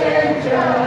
change